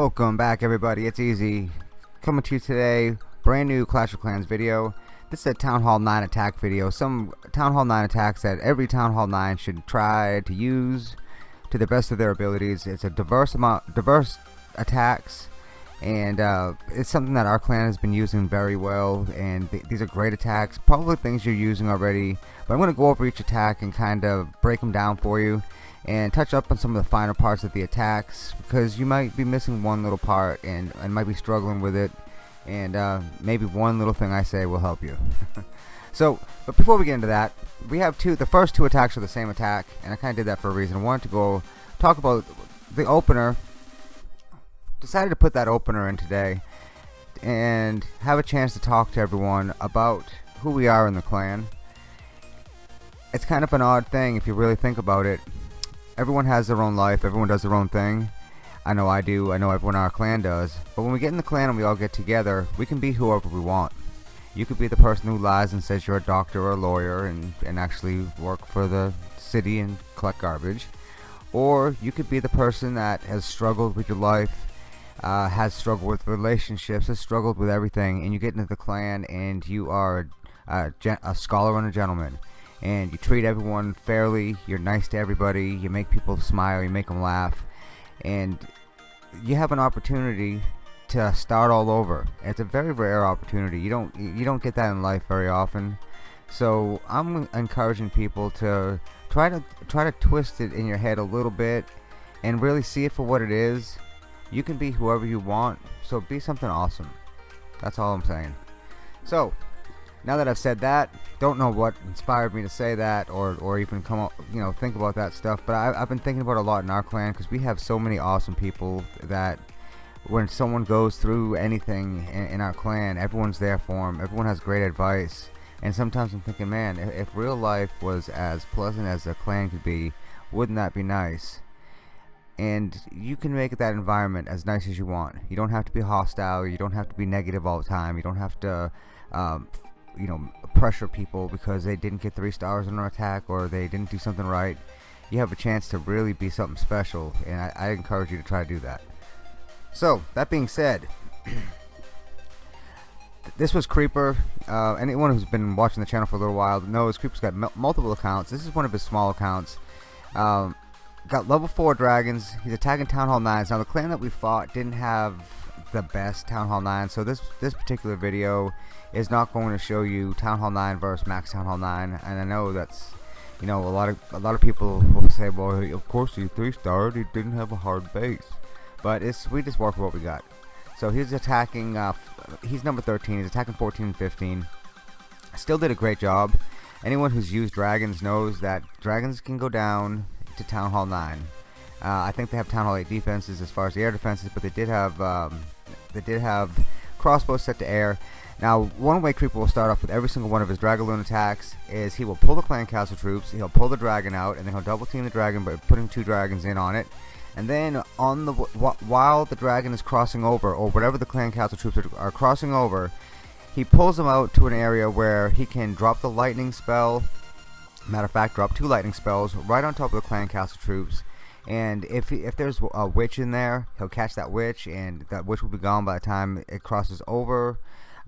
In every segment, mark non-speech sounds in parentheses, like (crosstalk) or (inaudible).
Welcome back everybody, it's Easy. Coming to you today, brand new Clash of Clans video. This is a Town Hall 9 attack video. Some Town Hall 9 attacks that every Town Hall 9 should try to use to the best of their abilities. It's a diverse amount, diverse attacks and uh, it's something that our clan has been using very well and th these are great attacks probably things you're using already but I'm going to go over each attack and kind of break them down for you and touch up on some of the finer parts of the attacks because you might be missing one little part and, and might be struggling with it and uh, maybe one little thing I say will help you. (laughs) So but before we get into that we have two the first two attacks are the same attack and I kinda did that for a reason. I wanted to go talk about the opener. Decided to put that opener in today and have a chance to talk to everyone about who we are in the clan. It's kind of an odd thing if you really think about it everyone has their own life everyone does their own thing. I know I do I know everyone in our clan does. But when we get in the clan and we all get together we can be whoever we want. You could be the person who lies and says you're a doctor or a lawyer and, and actually work for the city and collect garbage. Or you could be the person that has struggled with your life uh, has struggled with relationships, has struggled with everything, and you get into the clan and you are a, a scholar and a gentleman, and you treat everyone fairly, you're nice to everybody, you make people smile, you make them laugh, and you have an opportunity to start all over. It's a very rare opportunity. You don't you don't get that in life very often. So I'm encouraging people to try to try to twist it in your head a little bit and really see it for what it is you can be whoever you want, so be something awesome. That's all I'm saying. So, now that I've said that, don't know what inspired me to say that or, or even come up, you know, think about that stuff, but I, have been thinking about a lot in our clan because we have so many awesome people that when someone goes through anything in, in, our clan, everyone's there for them, everyone has great advice, and sometimes I'm thinking, man, if, if real life was as pleasant as a clan could be, wouldn't that be nice? and you can make that environment as nice as you want you don't have to be hostile you don't have to be negative all the time you don't have to um, you know pressure people because they didn't get three stars in an attack or they didn't do something right you have a chance to really be something special and I, I encourage you to try to do that so that being said (clears throat) this was Creeper uh, anyone who's been watching the channel for a little while knows Creeper's got multiple accounts this is one of his small accounts um, got level 4 dragons. He's attacking Town Hall 9s. Now the clan that we fought didn't have the best Town Hall 9, so this this particular video is not going to show you Town Hall 9 versus Max Town Hall 9. And I know that's you know a lot of a lot of people will say, well, of course he three starred. He didn't have a hard base, but it's we just work with what we got. So he's attacking. Uh, he's number 13. He's attacking 14 and 15. Still did a great job. Anyone who's used dragons knows that dragons can go down to Town Hall 9. Uh, I think they have Town Hall 8 defenses as far as the air defenses, but they did have um, they did have crossbows set to air. Now, one way Creeper will start off with every single one of his Dragaloon attacks is he will pull the clan castle troops, he'll pull the dragon out, and then he'll double team the dragon by putting two dragons in on it. And then on the while the dragon is crossing over, or whatever the clan castle troops are, are crossing over, he pulls them out to an area where he can drop the lightning spell Matter of fact, drop two lightning spells right on top of the clan castle troops. And if if there's a witch in there, he'll catch that witch, and that witch will be gone by the time it crosses over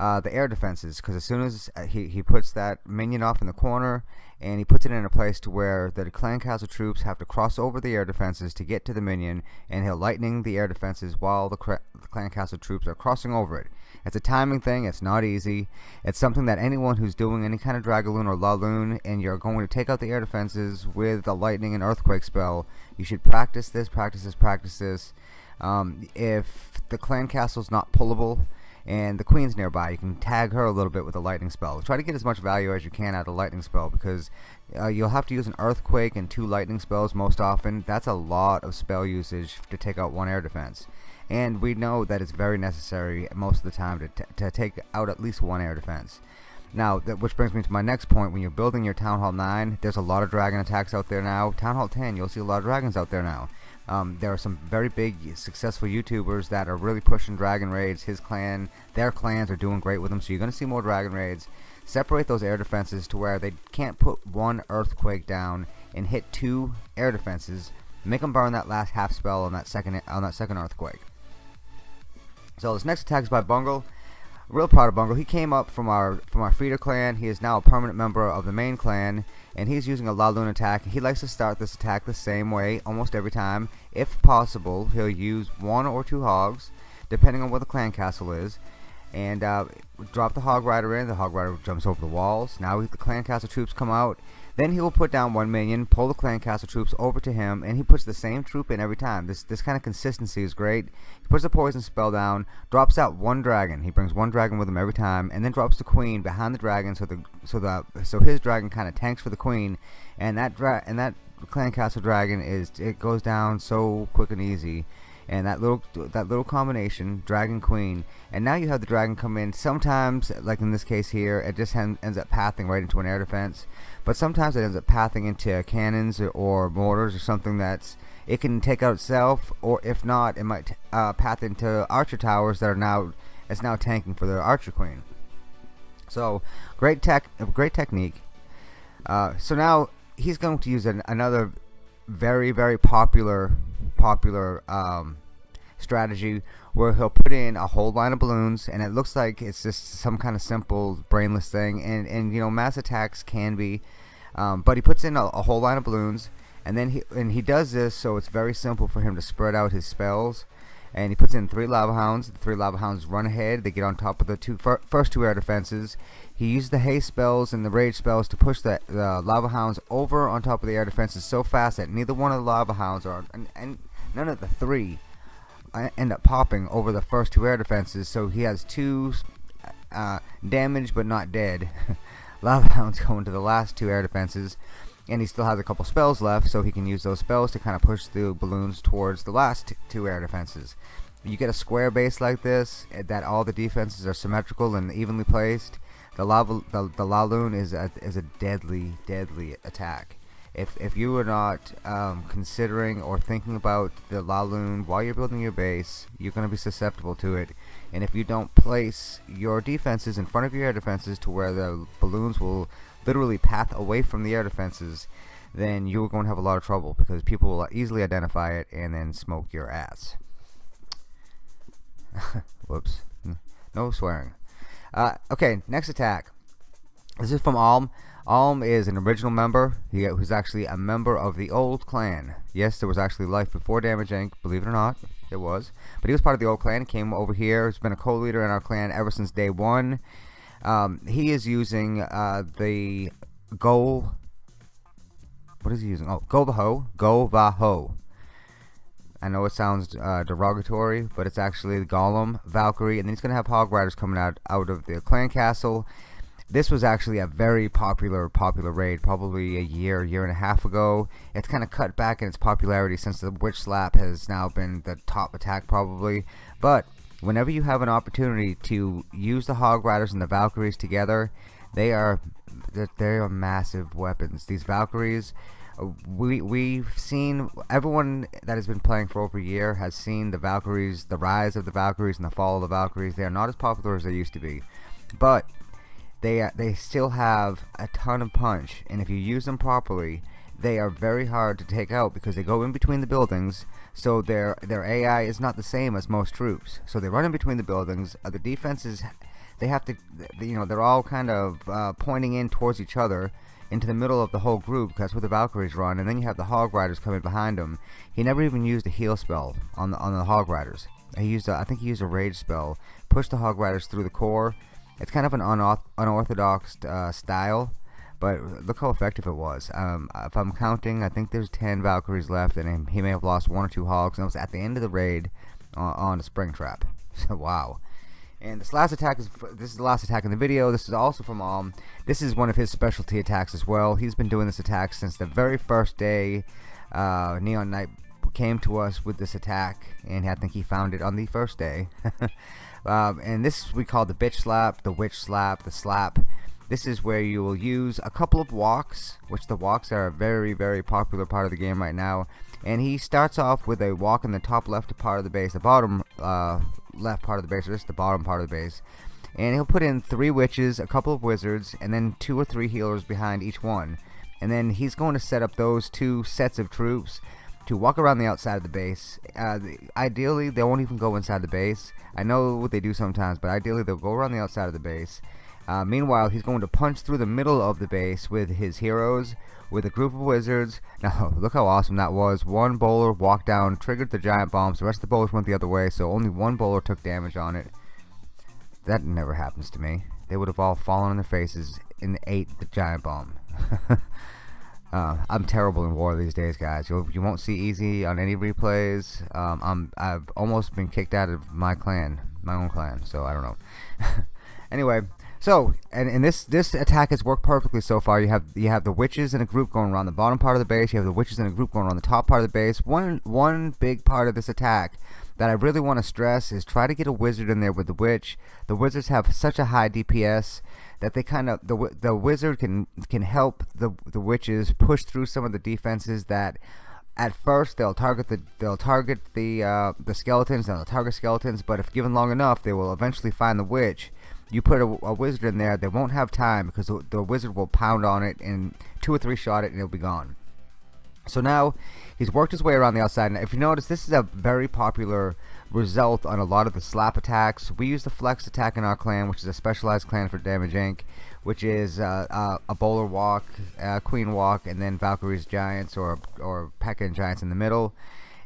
uh, the air defenses. Because as soon as uh, he he puts that minion off in the corner, and he puts it in a place to where the clan castle troops have to cross over the air defenses to get to the minion, and he'll lightning the air defenses while the, the clan castle troops are crossing over it. It's a timing thing. It's not easy. It's something that anyone who's doing any kind of Dragaloon or Laloon and you're going to take out the air defenses with a lightning and earthquake spell, you should practice this, practice this, practice this. Um, if the clan castle's not pullable and the queen's nearby, you can tag her a little bit with a lightning spell. Try to get as much value as you can out of a lightning spell because uh, you'll have to use an earthquake and two lightning spells most often. That's a lot of spell usage to take out one air defense and we know that it's very necessary most of the time to, to take out at least one air defense. Now, that, which brings me to my next point. When you're building your Town Hall 9, there's a lot of dragon attacks out there now. Town Hall 10, you'll see a lot of dragons out there now. Um, there are some very big, successful YouTubers that are really pushing dragon raids. His clan, their clans are doing great with them, so you're going to see more dragon raids. Separate those air defenses to where they can't put one earthquake down and hit two air defenses. Make them burn that last half spell on that second on that second earthquake So this next attack is by Bungle. Real proud of Bungle. He came up from our from our feeder clan. He is now a permanent member of the main clan, and he's using a Laloon attack. He likes to start this attack the same way almost every time. If possible, he'll use one or two hogs, depending on where the clan castle is, and uh, drop the hog rider in. The hog rider jumps over the walls. Now the clan castle troops come out. Then he will put down one minion, pull the clan castle troops over to him, and he puts the same troop in every time. This this kind of consistency is great. He puts the poison spell down, drops out one dragon. He brings one dragon with him every time, and then drops the queen behind the dragon, so the so the so his dragon kind of tanks for the queen, and that dra and that clan castle dragon is it goes down so quick and easy and that little that little combination dragon queen and now you have the dragon come in sometimes like in this case here it just ends up pathing right into an air defense but sometimes it ends up pathing into cannons or mortars or something that's it can take out itself or if not it might uh, path into archer towers that are now it's now tanking for the archer queen. So great tech great technique. Uh, so now he's going to use an, another very very popular popular um, strategy where he'll put in a whole line of balloons and it looks like it's just some kind of simple brainless thing. And and you know mass attacks can be um, but he puts in a, a, whole line of balloons and then he and he does this so it's very simple for him to spread out his spells. And he puts in three lava hounds. The three lava hounds run ahead. They get on top of the two fir first two air defenses. He uses the haste spells and the rage spells to push the, the lava hounds over on top of the air defenses so fast that neither one of the lava hounds are and, and none of the three end up popping over the first two air defenses so he has two uh, damaged but not dead. (laughs) Lava hounds going to the last two air defenses and he still has a couple spells left so he can use those spells to kind of push the balloons towards the last two air defenses. You get a square base like this eh, that all the defenses are symmetrical and evenly placed the lava the, the Laloon is a, is a deadly deadly attack if, if you are not um, considering or thinking about the Laloon while you're building your base, you're going to be susceptible to it. And if you don't place your defenses in front of your air defenses to where the balloons will literally path away from the air defenses, then you're going to have a lot of trouble because people will easily identify it and then smoke your ass. (laughs) Whoops. No swearing. Uh, okay, next attack. This is from Alm. Alm is an original member. He was actually a member of the old clan. Yes, there was actually life before Damage Inc. Believe it or not, it was. But he was part of the old clan. Came over here. He's been a co-leader in our clan ever since day one. Um, he is using uh, the Go. What is he using? Oh, Go Vaho. Go Vaho. I know it sounds uh, derogatory, but it's actually the Golem, Valkyrie, and then he's going to have Hog Riders coming out, out of the clan castle this was actually a very popular popular raid probably a year year and a half ago. It's kind of cut back in its popularity since the witch slap has now been the top attack probably. But whenever you have an opportunity to use the hog riders and the valkyries together they are they are massive weapons. These valkyries we we've seen everyone that has been playing for over a year has seen the Valkyries, the rise of the Valkyries and the fall of the Valkyries. They are not as popular as they used to be, but they uh, they still have a ton of punch and if you use them properly they are very hard to take out because they go in between the buildings so their their AI is not the same as most troops. So they run in between the buildings uh, the defenses they have to you know they're all kind of uh, pointing in towards each other into the middle of the whole group that's where the Valkyries run and then you have the Hog Riders coming behind them he never even used a heal spell on the on the Hog Riders. He used a, I think he used a rage spell push the Hog Riders through the core it's kind of an unorthodox uh, style, but look how effective it was. Um, if I'm counting, I think there's 10 Valkyries left, and he may have lost one or two Hogs, and it was at the end of the raid uh, on a Springtrap. (laughs) So, wow. And this last attack is this is the last attack in the video. This is also from Alm. This is one of his specialty attacks as well. He's been doing this attack since the very first day uh, Neon Knight came to us with this attack, and I think he found it on the first day. (laughs) Um, and this we call the bitch slap, the witch slap, the slap. This is where you will use a couple of walks, which the walks are a very, very popular part of the game right now. And he starts off with a walk in the top left part of the base, the bottom uh, left part of the base, or just the bottom part of the base. And he'll put in three witches, a couple of wizards, and then two or three healers behind each one. And then he's going to set up those two sets of troops to walk around the outside of the base. Uh, ideally, they won't even go inside the base. I know what they do sometimes, but ideally they'll go around the outside of the base. Uh, meanwhile, he's going to punch through the middle of the base with his heroes, with a group of wizards. (laughs) Now, look how awesome that was. One bowler walked down, triggered the giant bombs. The rest of the bowlers went the other way, so only one bowler took damage on it. That never happens to me. They would have all fallen on their faces and ate the giant bomb. (laughs) Uh, I'm terrible in war these days, guys. You'll, you won't see easy on any replays. Um, I'm I've almost been kicked out of my clan, my own clan. So I don't know. (laughs) anyway, so and, and this this attack has worked perfectly so far. You have you have the witches in a group going around the bottom part of the base. You have the witches in a group going around the top part of the base. One one big part of this attack that I really want to stress is try to get a wizard in there with the witch. The wizards have such a high DPS that they kind of the the wizard can can help the the witches push through some of the defenses that at first they'll target the they'll target the uh, the skeletons and they'll target skeletons but if given long enough they will eventually find the witch. You put a, a wizard in there they won't have time because the, the wizard will pound on it and two or three shot it and it'll be gone so now he's worked his way around the outside and if you notice this is a very popular result on a lot of the slap attacks. We use the flex attack in our clan, which is a specialized clan for Damage Inc., which is uh, uh, a bowler walk, uh, queen walk, and then Valkyrie's giants or or P.E.K.K.A. giants in the middle.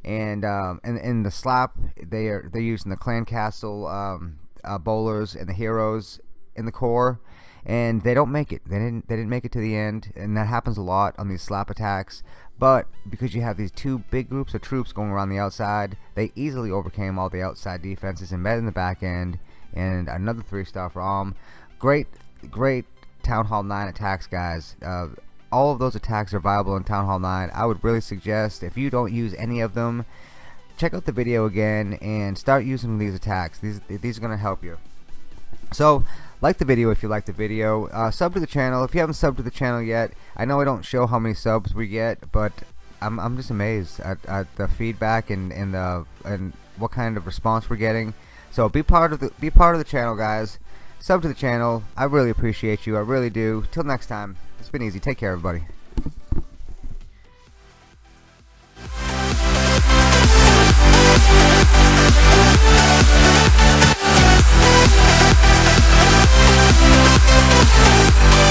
And um, in, the slap, they are they're using the clan castle um, uh, bowlers and the heroes in the core and they don't make it. They didn't. They didn't make it to the end, and that happens a lot on these slap attacks. But because you have these two big groups of troops going around the outside, they easily overcame all the outside defenses and met in the back end. And another three-star for from great, great Town Hall 9 attacks, guys. Uh, all of those attacks are viable in Town Hall 9. I would really suggest if you don't use any of them, check out the video again and start using these attacks. These these are going to help you. So like the video if you like the video. Uh, sub to the channel if you haven't subbed to the channel yet. I know I don't show how many subs we get, but I'm, I'm just amazed at, at the feedback and, and the and what kind of response we're getting. So be part of the be part of the channel, guys. Sub to the channel. I really appreciate you. I really do. Till next time. It's been easy. Take care, everybody. Música